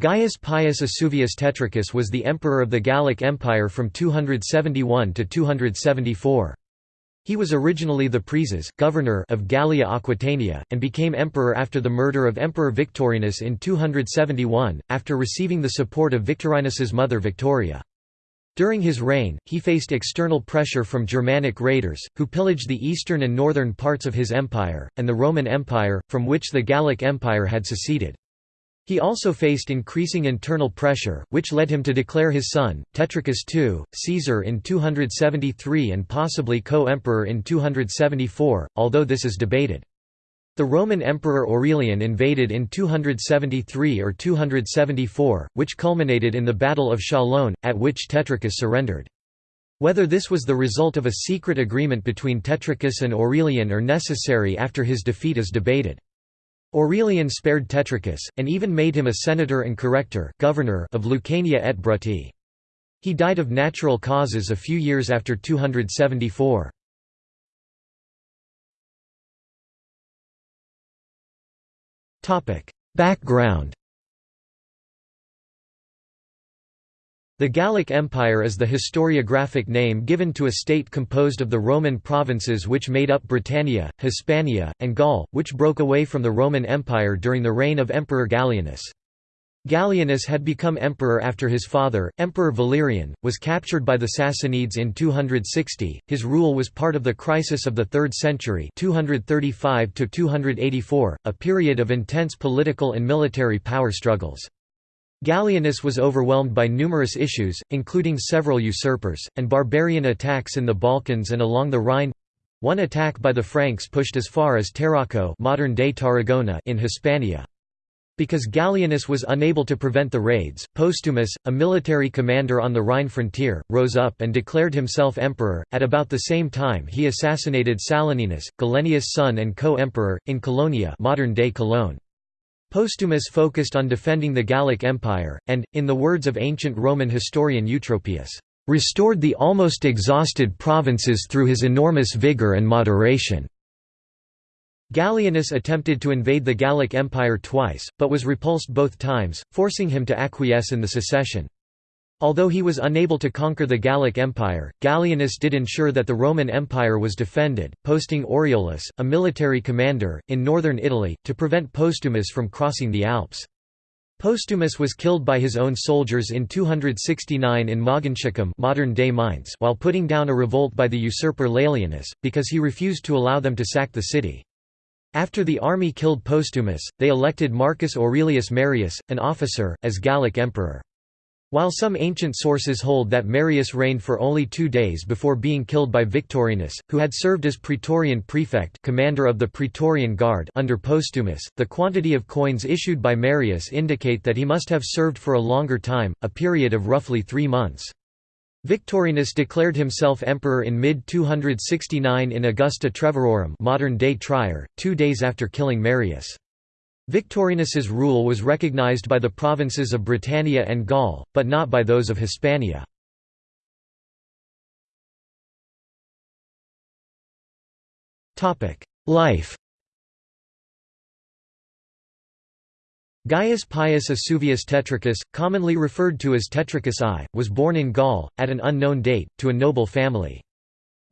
Gaius Pius Esuvius Tetricus was the emperor of the Gallic Empire from 271 to 274. He was originally the praeses governor of Gallia Aquitania, and became emperor after the murder of Emperor Victorinus in 271, after receiving the support of Victorinus's mother Victoria. During his reign, he faced external pressure from Germanic raiders, who pillaged the eastern and northern parts of his empire, and the Roman Empire, from which the Gallic Empire had seceded. He also faced increasing internal pressure, which led him to declare his son, Tetricus II, Caesar in 273 and possibly co-emperor in 274, although this is debated. The Roman Emperor Aurelian invaded in 273 or 274, which culminated in the Battle of Chalon, at which Tetricus surrendered. Whether this was the result of a secret agreement between Tetricus and Aurelian or necessary after his defeat is debated. Aurelian spared Tetricus, and even made him a senator and corrector governor of Lucania et Brutii. He died of natural causes a few years after 274. Background The Gallic Empire is the historiographic name given to a state composed of the Roman provinces which made up Britannia, Hispania, and Gaul, which broke away from the Roman Empire during the reign of Emperor Gallienus. Gallienus had become emperor after his father, Emperor Valerian, was captured by the Sassanids in 260. His rule was part of the crisis of the 3rd century, 235 to 284, a period of intense political and military power struggles. Gallienus was overwhelmed by numerous issues, including several usurpers, and barbarian attacks in the Balkans and along the Rhine. One attack by the Franks pushed as far as Tarraco modern-day Tarragona in Hispania. Because Gallienus was unable to prevent the raids, Postumus, a military commander on the Rhine frontier, rose up and declared himself emperor. At about the same time, he assassinated Saloninus, Gallienus' son and co-emperor, in Colonia modern-day Cologne. Postumus focused on defending the Gallic Empire, and, in the words of ancient Roman historian Eutropius, "...restored the almost exhausted provinces through his enormous vigour and moderation." Gallienus attempted to invade the Gallic Empire twice, but was repulsed both times, forcing him to acquiesce in the secession. Although he was unable to conquer the Gallic Empire, Gallienus did ensure that the Roman Empire was defended, posting Aureolus, a military commander, in northern Italy, to prevent Postumus from crossing the Alps. Postumus was killed by his own soldiers in 269 in modern-day Mainz while putting down a revolt by the usurper Laelianus, because he refused to allow them to sack the city. After the army killed Postumus, they elected Marcus Aurelius Marius, an officer, as Gallic emperor. While some ancient sources hold that Marius reigned for only two days before being killed by Victorinus, who had served as Praetorian prefect commander of the Praetorian Guard under Postumus, the quantity of coins issued by Marius indicate that he must have served for a longer time, a period of roughly three months. Victorinus declared himself emperor in mid-269 in Augusta Treverorum modern-day Trier, two days after killing Marius. Victorinus's rule was recognized by the provinces of Britannia and Gaul, but not by those of Hispania. Life Gaius Pius Esuvius Tetricus, commonly referred to as Tetricus I, was born in Gaul, at an unknown date, to a noble family.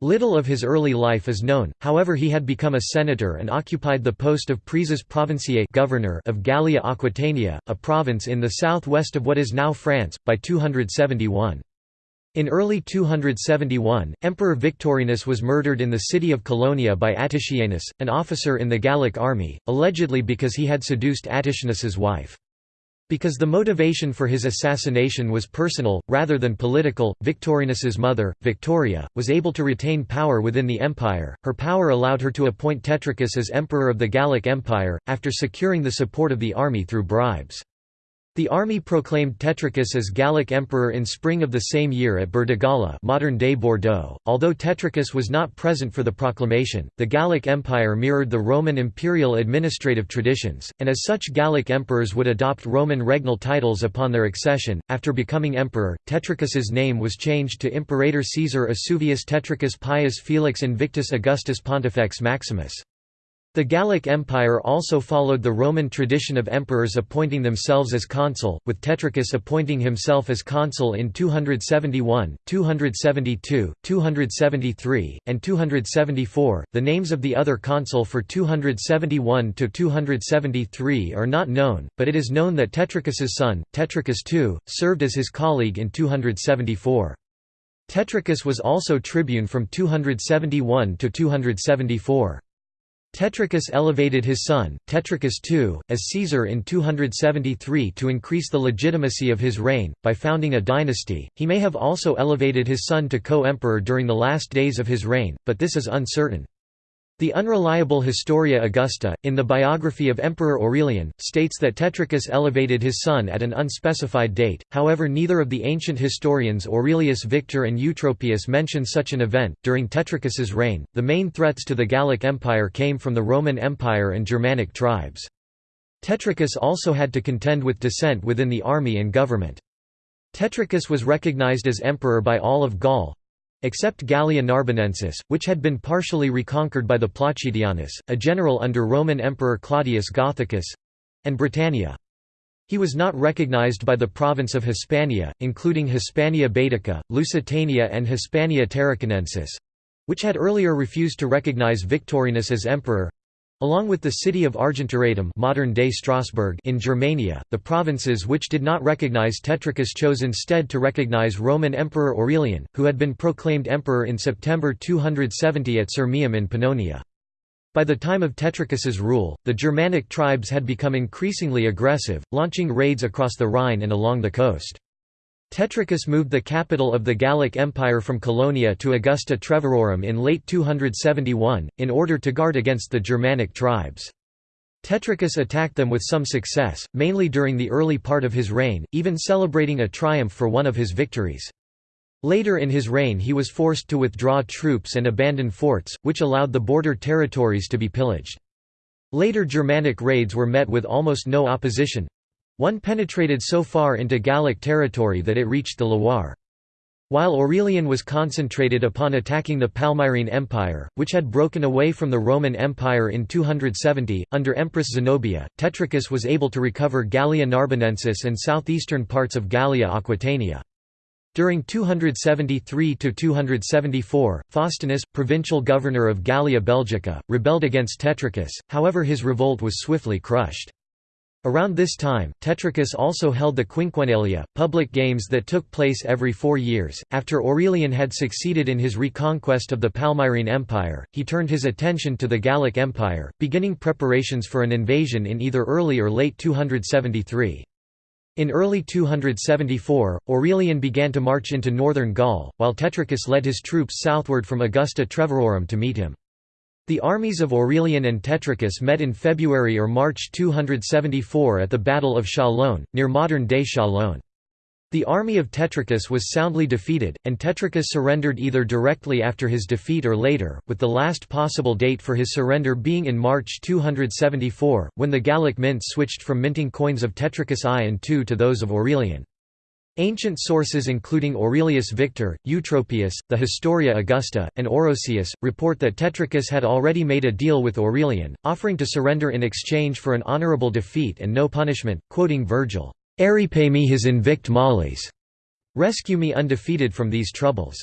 Little of his early life is known, however he had become a senator and occupied the post of praeses provinciae governor of Gallia Aquitania, a province in the southwest of what is now France, by 271. In early 271, Emperor Victorinus was murdered in the city of Colonia by Attichianus, an officer in the Gallic army, allegedly because he had seduced Attichianus's wife. Because the motivation for his assassination was personal, rather than political, Victorinus's mother, Victoria, was able to retain power within the empire. Her power allowed her to appoint Tetricus as emperor of the Gallic Empire, after securing the support of the army through bribes. The army proclaimed Tetricus as Gallic emperor in spring of the same year at Burdigala modern-day Bordeaux. Although Tetricus was not present for the proclamation, the Gallic Empire mirrored the Roman imperial administrative traditions, and as such Gallic emperors would adopt Roman regnal titles upon their accession. After becoming emperor, Tetricus's name was changed to Imperator Caesar Esuvius Tetricus Pius Felix Invictus Augustus Pontifex Maximus. The Gallic Empire also followed the Roman tradition of emperors appointing themselves as consul, with Tetricus appointing himself as consul in 271, 272, 273, and 274. The names of the other consul for 271 to 273 are not known, but it is known that Tetricus's son, Tetricus II, served as his colleague in 274. Tetricus was also tribune from 271 to 274. Tetricus elevated his son, Tetricus II, as Caesar in 273 to increase the legitimacy of his reign, by founding a dynasty. He may have also elevated his son to co emperor during the last days of his reign, but this is uncertain. The unreliable Historia Augusta, in the biography of Emperor Aurelian, states that Tetricus elevated his son at an unspecified date, however, neither of the ancient historians Aurelius Victor and Eutropius mention such an event. During Tetricus's reign, the main threats to the Gallic Empire came from the Roman Empire and Germanic tribes. Tetricus also had to contend with dissent within the army and government. Tetricus was recognized as emperor by all of Gaul, Except Gallia Narbonensis, which had been partially reconquered by the Placidianus, a general under Roman Emperor Claudius Gothicus—and Britannia. He was not recognized by the province of Hispania, including Hispania Baetica, Lusitania and Hispania Tarraconensis—which had earlier refused to recognize Victorinus as emperor, Along with the city of Argentoratum modern-day Strasbourg in Germania, the provinces which did not recognize Tetricus chose instead to recognize Roman Emperor Aurelian, who had been proclaimed emperor in September 270 at Sirmium in Pannonia. By the time of Tetricus's rule, the Germanic tribes had become increasingly aggressive, launching raids across the Rhine and along the coast. Tetricus moved the capital of the Gallic Empire from Colonia to Augusta Treverorum in late 271, in order to guard against the Germanic tribes. Tetricus attacked them with some success, mainly during the early part of his reign, even celebrating a triumph for one of his victories. Later in his reign he was forced to withdraw troops and abandon forts, which allowed the border territories to be pillaged. Later Germanic raids were met with almost no opposition, one penetrated so far into Gallic territory that it reached the Loire. While Aurelian was concentrated upon attacking the Palmyrene Empire, which had broken away from the Roman Empire in 270, under Empress Zenobia, Tetricus was able to recover Gallia Narbonensis and southeastern parts of Gallia Aquitania. During 273–274, Faustinus, provincial governor of Gallia Belgica, rebelled against Tetricus, however his revolt was swiftly crushed. Around this time, Tetricus also held the Quinquennalia, public games that took place every four years. After Aurelian had succeeded in his reconquest of the Palmyrene Empire, he turned his attention to the Gallic Empire, beginning preparations for an invasion in either early or late 273. In early 274, Aurelian began to march into northern Gaul, while Tetricus led his troops southward from Augusta Treverorum to meet him. The armies of Aurelian and Tetricus met in February or March 274 at the Battle of Chalon, near modern-day Chalon. The army of Tetricus was soundly defeated, and Tetricus surrendered either directly after his defeat or later, with the last possible date for his surrender being in March 274, when the Gallic mint switched from minting coins of Tetricus I and II to those of Aurelian. Ancient sources including Aurelius Victor, Eutropius, the Historia Augusta, and Orosius, report that Tetricus had already made a deal with Aurelian, offering to surrender in exchange for an honorable defeat and no punishment, quoting Virgil, "'Eripe me his invict mollies' rescue me undefeated from these troubles.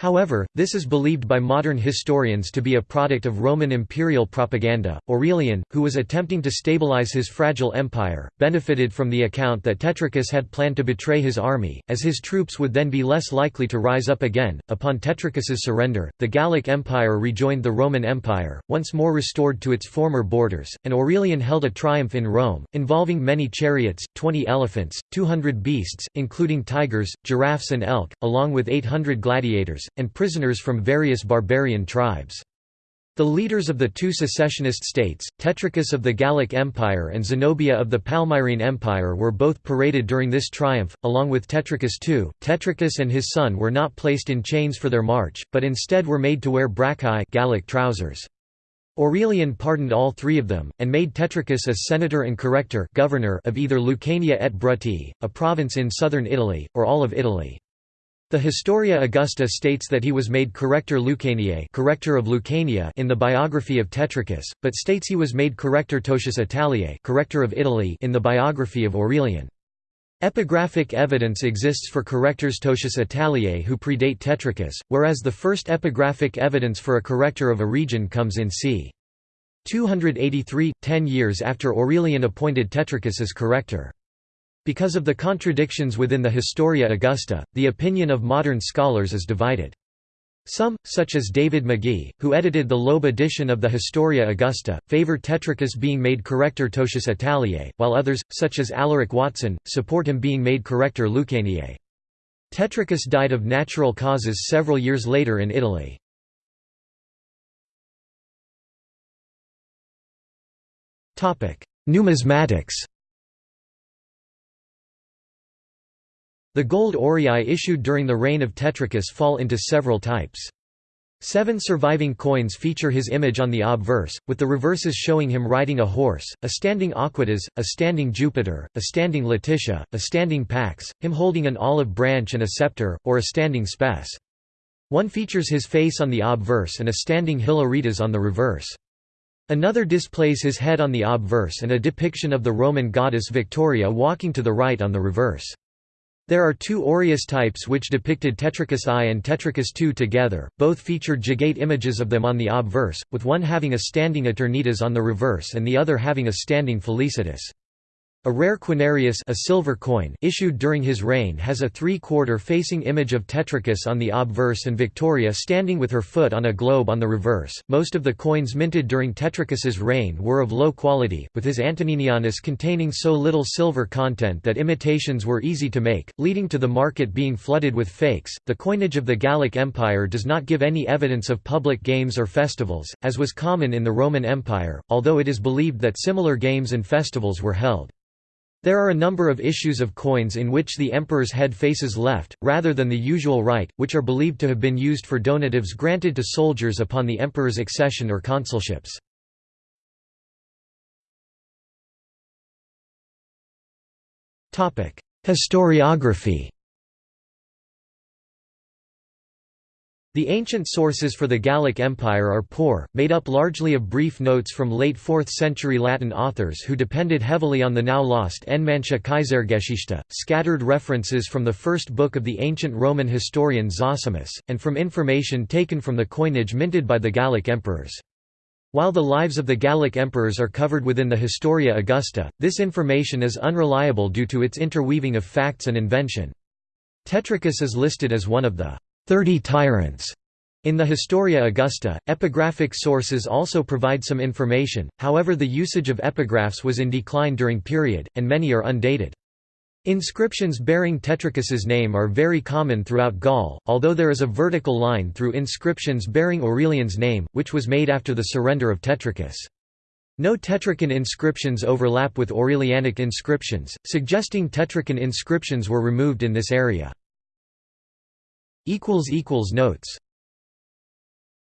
However, this is believed by modern historians to be a product of Roman imperial propaganda. Aurelian, who was attempting to stabilize his fragile empire, benefited from the account that Tetricus had planned to betray his army, as his troops would then be less likely to rise up again. Upon Tetricus's surrender, the Gallic Empire rejoined the Roman Empire, once more restored to its former borders, and Aurelian held a triumph in Rome, involving many chariots, 20 elephants, 200 beasts, including tigers, giraffes, and elk, along with 800 gladiators and prisoners from various barbarian tribes. The leaders of the two secessionist states, Tetricus of the Gallic Empire and Zenobia of the Palmyrene Empire were both paraded during this triumph, along with Tetricus II. Tetricus and his son were not placed in chains for their march, but instead were made to wear braccae Gallic trousers. Aurelian pardoned all three of them, and made Tetricus a senator and corrector governor of either Lucania et Brutii, a province in southern Italy, or all of Italy. The Historia Augusta states that he was made corrector Lucaniae corrector of Lucania in the biography of Tetricus, but states he was made corrector Totius Italiae corrector of Italy in the biography of Aurelian. Epigraphic evidence exists for correctors Totius Italiae who predate Tetricus, whereas the first epigraphic evidence for a corrector of a region comes in c. 283, ten years after Aurelian appointed Tetricus as corrector. Because of the contradictions within the Historia Augusta, the opinion of modern scholars is divided. Some, such as David Magie, who edited the Loeb edition of the Historia Augusta, favor Tetricus being made corrector Totius Italiae, while others, such as Alaric Watson, support him being made corrector Lucaniae. Tetricus died of natural causes several years later in Italy. Numismatics The gold aurei issued during the reign of Tetricus fall into several types. Seven surviving coins feature his image on the obverse, with the reverses showing him riding a horse, a standing Aequitas, a standing Jupiter, a standing Laetitia, a standing Pax, him holding an olive branch and a scepter, or a standing Spes. One features his face on the obverse and a standing Hilaritas on the reverse. Another displays his head on the obverse and a depiction of the Roman goddess Victoria walking to the right on the reverse. There are two aureus types which depicted Tetricus I and Tetricus II together, both featured Jugate images of them on the obverse, with one having a standing Aeternitas on the reverse and the other having a standing Felicitas. A rare quinarius a silver coin issued during his reign has a three-quarter facing image of Tetricus on the obverse and Victoria standing with her foot on a globe on the reverse. Most of the coins minted during Tetricus's reign were of low quality, with his Antoninianus containing so little silver content that imitations were easy to make, leading to the market being flooded with fakes. The coinage of the Gallic Empire does not give any evidence of public games or festivals, as was common in the Roman Empire, although it is believed that similar games and festivals were held. There are a number of issues of coins in which the emperor's head faces left, rather than the usual right, which are believed to have been used for donatives granted to soldiers upon the emperor's accession or consulships. Historiography The ancient sources for the Gallic Empire are poor, made up largely of brief notes from late 4th century Latin authors who depended heavily on the now lost Enmannsche Kaisergeschichte, scattered references from the first book of the ancient Roman historian Zosimus, and from information taken from the coinage minted by the Gallic emperors. While the lives of the Gallic emperors are covered within the Historia Augusta, this information is unreliable due to its interweaving of facts and invention. Tetricus is listed as one of the Thirty Tyrants. In the Historia Augusta, epigraphic sources also provide some information, however the usage of epigraphs was in decline during period, and many are undated. Inscriptions bearing Tetricus's name are very common throughout Gaul, although there is a vertical line through inscriptions bearing Aurelian's name, which was made after the surrender of Tetricus. No Tetrician inscriptions overlap with Aurelianic inscriptions, suggesting Tetrician inscriptions were removed in this area. Notes